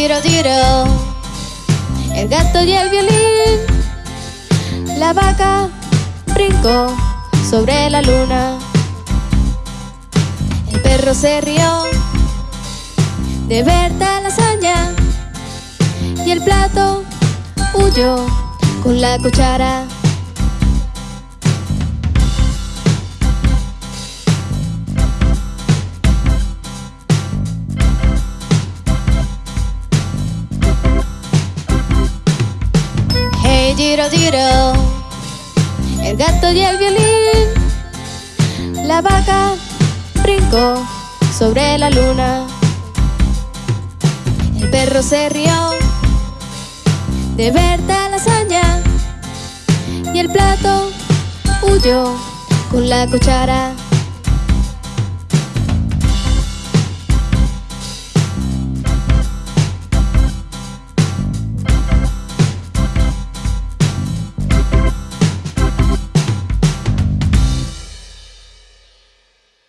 giro, giro, el gato y el violín. La vaca brincó sobre la luna. El perro se rió de ver tal hazaña y el plato huyó con la cuchara. Giro, giro, el gato y el violín. La vaca brincó sobre la luna. El perro se rió de ver tal hazaña y el plato huyó con la cuchara.